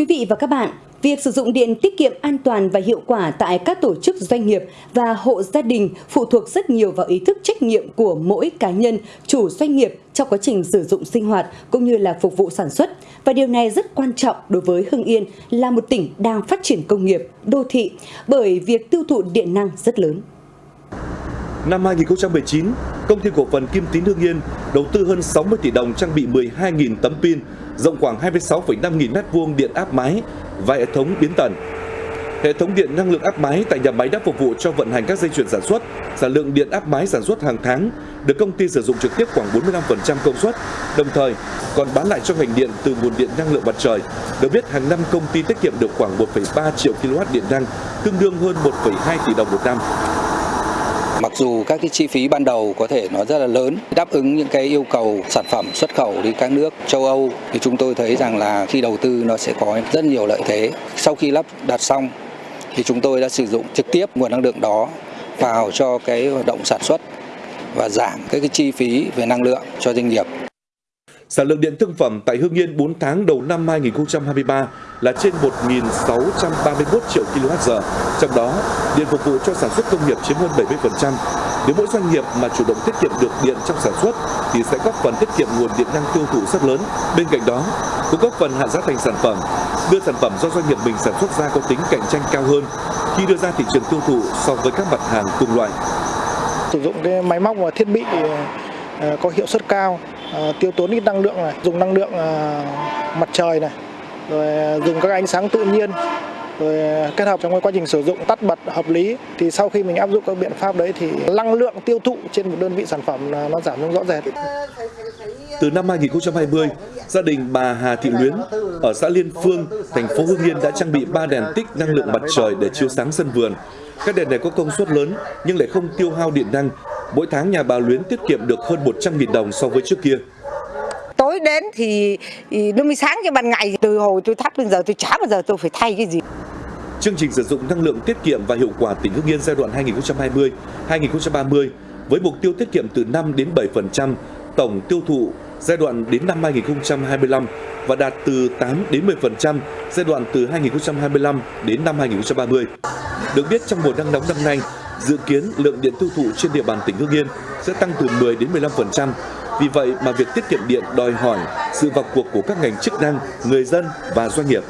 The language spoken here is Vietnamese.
quý vị và các bạn, việc sử dụng điện tiết kiệm an toàn và hiệu quả tại các tổ chức doanh nghiệp và hộ gia đình phụ thuộc rất nhiều vào ý thức trách nhiệm của mỗi cá nhân, chủ doanh nghiệp trong quá trình sử dụng sinh hoạt cũng như là phục vụ sản xuất. Và điều này rất quan trọng đối với Hưng Yên là một tỉnh đang phát triển công nghiệp, đô thị bởi việc tiêu thụ điện năng rất lớn. Năm 2019, công ty cổ phần Kim Tín Hương Yên đầu tư hơn 60 tỷ đồng trang bị 12.000 tấm pin rộng khoảng 26,5 nghìn mét vuông điện áp mái và hệ thống biến tần. Hệ thống điện năng lượng áp mái tại nhà máy đã phục vụ cho vận hành các dây chuyền sản xuất. Sản lượng điện áp mái sản xuất hàng tháng được công ty sử dụng trực tiếp khoảng 45% công suất, đồng thời còn bán lại cho ngành điện từ nguồn điện năng lượng mặt trời. Được biết hàng năm công ty tiết kiệm được khoảng 1,3 triệu kW điện năng, tương đương hơn 1,2 tỷ đồng một năm. Mặc dù các cái chi phí ban đầu có thể nó rất là lớn, đáp ứng những cái yêu cầu sản phẩm xuất khẩu đi các nước châu Âu thì chúng tôi thấy rằng là khi đầu tư nó sẽ có rất nhiều lợi thế. Sau khi lắp đặt xong thì chúng tôi đã sử dụng trực tiếp nguồn năng lượng đó vào cho cái hoạt động sản xuất và giảm các cái chi phí về năng lượng cho doanh nghiệp. Sản lượng điện thương phẩm tại Hương Yên 4 tháng đầu năm 2023 là trên 1.631 triệu kWh, trong đó điện phục vụ cho sản xuất công nghiệp chiếm hơn 70%. Nếu mỗi doanh nghiệp mà chủ động tiết kiệm được điện trong sản xuất thì sẽ góp phần tiết kiệm nguồn điện năng tiêu thụ rất lớn. Bên cạnh đó, cũng góp phần hạ giá thành sản phẩm, đưa sản phẩm do doanh nghiệp mình sản xuất ra có tính cạnh tranh cao hơn khi đưa ra thị trường tiêu thụ so với các mặt hàng cùng loại. Sử dụng cái máy móc và thiết bị ờ, có hiệu suất cao Ờ, tiêu tốn ít năng lượng này, dùng năng lượng ờ, mặt trời này, rồi ờ, dùng các ánh sáng tự nhiên rồi kết hợp trong quá trình sử dụng tắt bật hợp lý thì sau khi mình áp dụng các biện pháp đấy thì năng lượng tiêu thụ trên một đơn vị sản phẩm nó giảm xuống rõ rệt. Từ năm 2020, gia đình bà Hà Thị Luyến ở xã Liên Phương, thành phố Hưng Yên đã trang bị 3 đèn tích năng lượng mặt trời để chiếu sáng sân vườn. Các đèn này có công suất lớn nhưng lại không tiêu hao điện năng mỗi tháng nhà bà Luyến tiết kiệm được hơn 100.000 đồng so với trước kia. Tối đến thì nó mới sáng cho ban ngày, từ hồi tôi thắp đến giờ tôi chả bao giờ tôi phải thay cái gì. Chương trình sử dụng năng lượng tiết kiệm và hiệu quả tỉnh Hưng Yên giai đoạn 2020-2030 với mục tiêu tiết kiệm từ 5 đến 7% tổng tiêu thụ giai đoạn đến năm 2025 và đạt từ 8 đến 10% giai đoạn từ 2025 đến năm 2030. Được biết trong mùa nắng nóng năm nay, Dự kiến lượng điện tiêu thụ trên địa bàn tỉnh Hưng Yên sẽ tăng từ 10 đến 15%. Vì vậy mà việc tiết kiệm điện đòi hỏi sự vào cuộc của các ngành chức năng, người dân và doanh nghiệp.